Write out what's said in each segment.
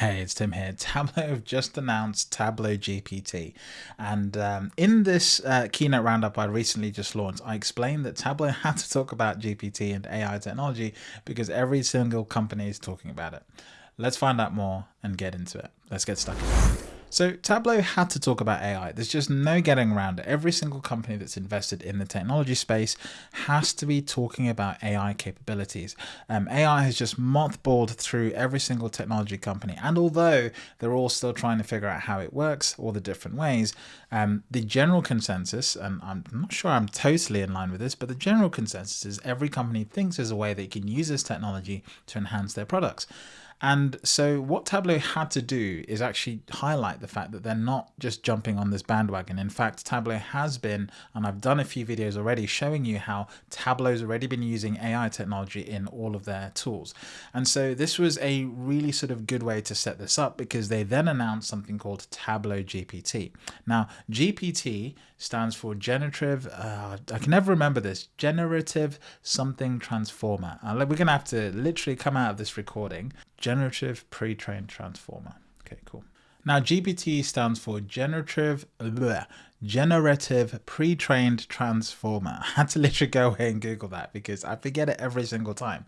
Hey, it's Tim here. Tableau have just announced Tableau GPT. And um, in this uh, keynote roundup I recently just launched, I explained that Tableau had to talk about GPT and AI technology because every single company is talking about it. Let's find out more and get into it. Let's get stuck so Tableau had to talk about AI. There's just no getting around it. Every single company that's invested in the technology space has to be talking about AI capabilities. Um, AI has just mothballed through every single technology company. And although they're all still trying to figure out how it works, all the different ways, um, the general consensus, and I'm not sure I'm totally in line with this, but the general consensus is every company thinks there's a way they can use this technology to enhance their products. And so what Tableau had to do is actually highlight the fact that they're not just jumping on this bandwagon. In fact, Tableau has been, and I've done a few videos already showing you how Tableau's already been using AI technology in all of their tools. And so this was a really sort of good way to set this up because they then announced something called Tableau GPT. Now, GPT stands for generative, uh, I can never remember this, generative something transformer. Uh, we're going to have to literally come out of this recording generative pre-trained transformer. Okay, cool. Now GPT stands for generative bleh, generative pre-trained transformer. I had to literally go away and Google that because I forget it every single time.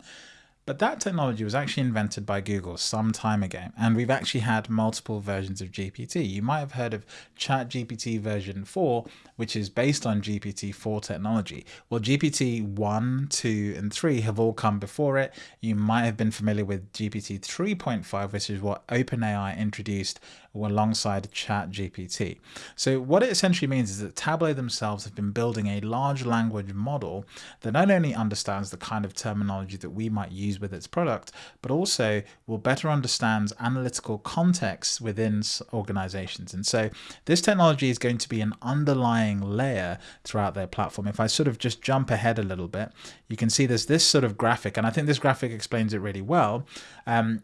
But that technology was actually invented by Google some time ago, and we've actually had multiple versions of GPT. You might have heard of ChatGPT version 4, which is based on GPT-4 technology. Well, GPT 1, 2, and 3 have all come before it. You might have been familiar with GPT 3.5, which is what OpenAI introduced alongside ChatGPT. So what it essentially means is that Tableau themselves have been building a large language model that not only understands the kind of terminology that we might use with its product, but also will better understand analytical context within organizations. And so this technology is going to be an underlying layer throughout their platform. If I sort of just jump ahead a little bit, you can see there's this sort of graphic, and I think this graphic explains it really well. Um,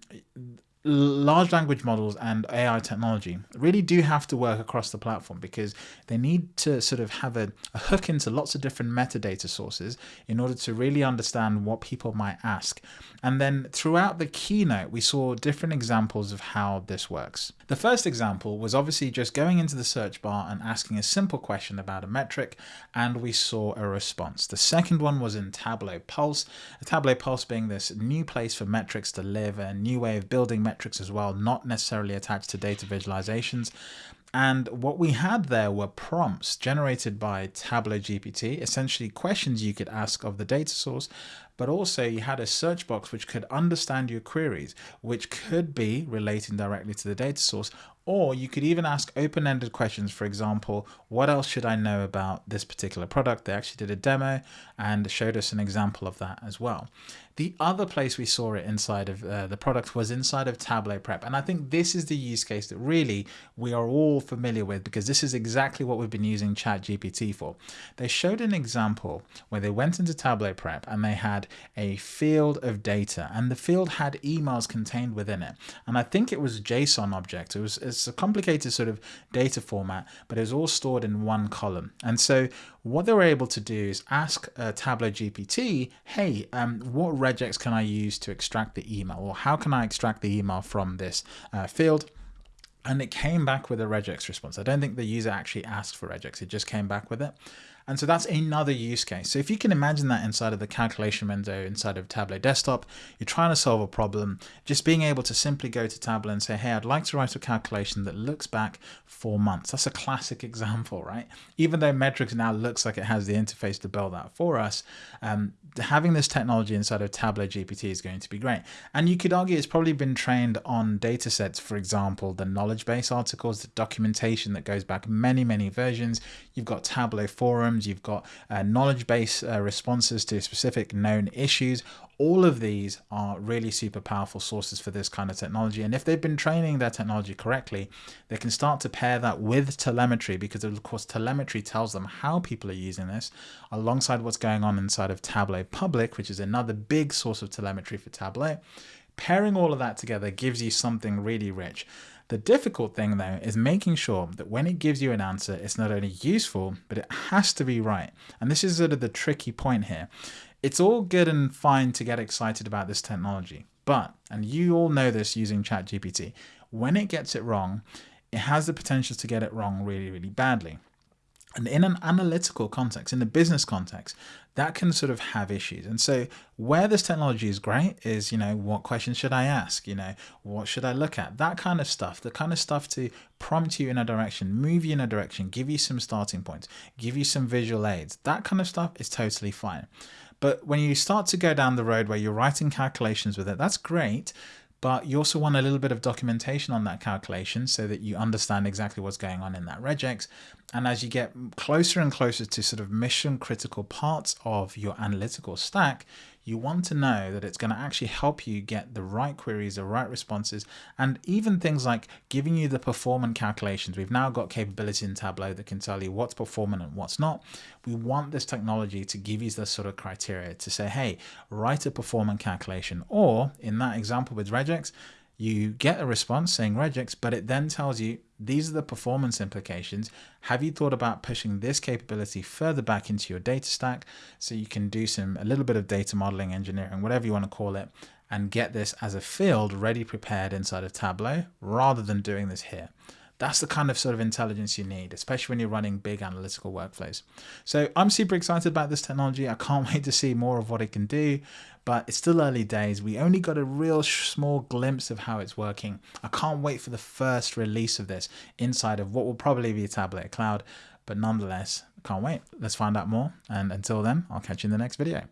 large language models and AI technology really do have to work across the platform because they need to sort of have a, a, hook into lots of different metadata sources in order to really understand what people might ask. And then throughout the keynote, we saw different examples of how this works. The first example was obviously just going into the search bar and asking a simple question about a metric, and we saw a response. The second one was in Tableau Pulse, Tableau Pulse being this new place for metrics to live, a new way of building metrics as well, not necessarily attached to data visualizations. And what we had there were prompts generated by Tableau GPT, essentially questions you could ask of the data source, but also you had a search box which could understand your queries, which could be relating directly to the data source, or you could even ask open-ended questions. For example, what else should I know about this particular product? They actually did a demo and showed us an example of that as well. The other place we saw it inside of uh, the product was inside of Tableau Prep. And I think this is the use case that really we are all familiar with because this is exactly what we've been using ChatGPT for. They showed an example where they went into Tableau Prep and they had a field of data and the field had emails contained within it. And I think it was a JSON object. It was it's a complicated sort of data format, but it was all stored in one column. And so what they were able to do is ask uh, Tableau GPT, hey, um, what regex can I use to extract the email? Or how can I extract the email from this uh, field? And it came back with a regex response. I don't think the user actually asked for regex, it just came back with it. And so that's another use case. So if you can imagine that inside of the calculation window inside of Tableau Desktop, you're trying to solve a problem, just being able to simply go to Tableau and say, hey, I'd like to write a calculation that looks back four months. That's a classic example, right? Even though metrics now looks like it has the interface to build that for us, um, having this technology inside of Tableau GPT is going to be great. And you could argue it's probably been trained on data sets, for example, the knowledge base articles, the documentation that goes back many, many versions. You've got Tableau forums, you've got uh, knowledge base uh, responses to specific known issues. All of these are really super powerful sources for this kind of technology. And if they've been training their technology correctly, they can start to pair that with telemetry because of course telemetry tells them how people are using this alongside what's going on inside of Tableau Public, which is another big source of telemetry for Tableau. Pairing all of that together gives you something really rich. The difficult thing though is making sure that when it gives you an answer, it's not only useful, but it has to be right. And this is sort of the tricky point here. It's all good and fine to get excited about this technology, But, and you all know this using ChatGPT, when it gets it wrong, it has the potential to get it wrong really, really badly. And in an analytical context, in the business context, that can sort of have issues. And so where this technology is great is, you know, what questions should I ask? You know, what should I look at? That kind of stuff, the kind of stuff to prompt you in a direction, move you in a direction, give you some starting points, give you some visual aids. That kind of stuff is totally fine. But when you start to go down the road where you're writing calculations with it, that's great but you also want a little bit of documentation on that calculation so that you understand exactly what's going on in that regex. And as you get closer and closer to sort of mission critical parts of your analytical stack, you want to know that it's going to actually help you get the right queries, the right responses, and even things like giving you the performance calculations. We've now got capability in Tableau that can tell you what's performant and what's not. We want this technology to give you the sort of criteria to say, hey, write a performance calculation. Or in that example with regex, you get a response saying regex, but it then tells you these are the performance implications. Have you thought about pushing this capability further back into your data stack so you can do some a little bit of data modeling, engineering, whatever you want to call it, and get this as a field ready prepared inside of Tableau rather than doing this here. That's the kind of sort of intelligence you need, especially when you're running big analytical workflows. So I'm super excited about this technology. I can't wait to see more of what it can do, but it's still early days. We only got a real small glimpse of how it's working. I can't wait for the first release of this inside of what will probably be a Tableau Cloud, but nonetheless, can't wait. Let's find out more. And until then, I'll catch you in the next video.